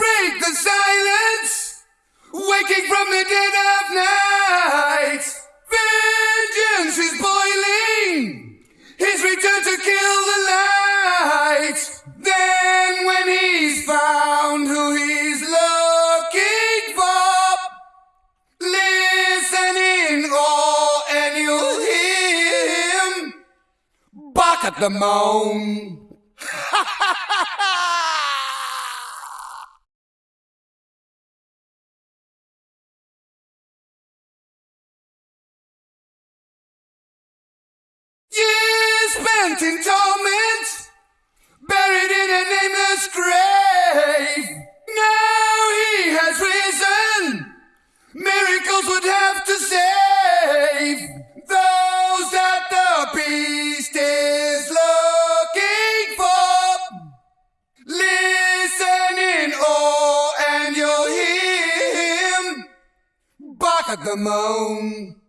Break the silence, waking from the dead of night. Vengeance is boiling, his return to kill the light. Then, when he's found who he's looking for, listen in awe and you'll hear him bark at the moon. Years spent in torment, buried in a nameless grave. Now he has risen. Miracles would have to save those that the beast is looking for. Listen in awe and you'll hear him bark at the moon.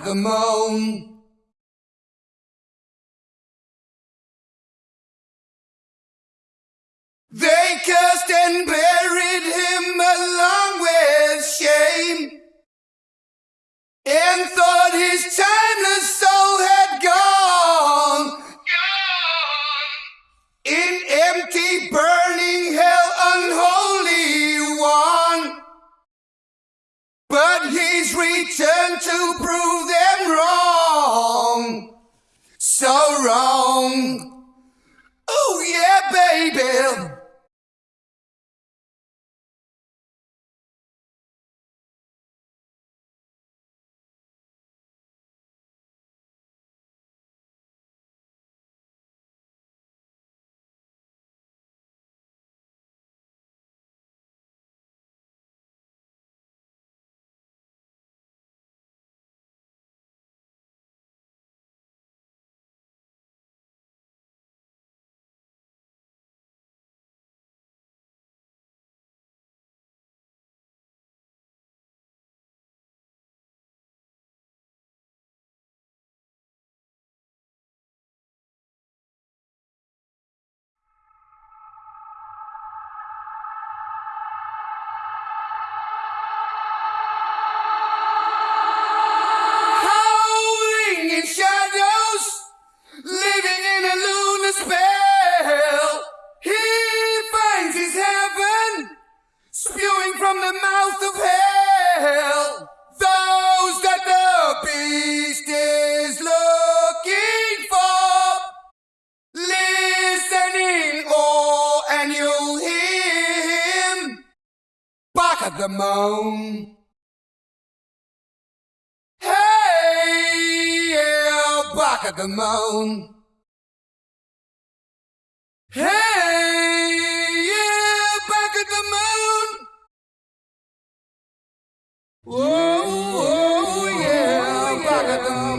Moon. They cursed and buried him along with shame and thought his timeless soul had gone. In empty, burning hell, unholy one. But he's returned to prove them wrong. So wrong. Oh, yeah, baby. at the moon. Hey, yeah, back at the moon. Hey, yeah, back at the moon. Whoa, oh, yeah, back at the moon.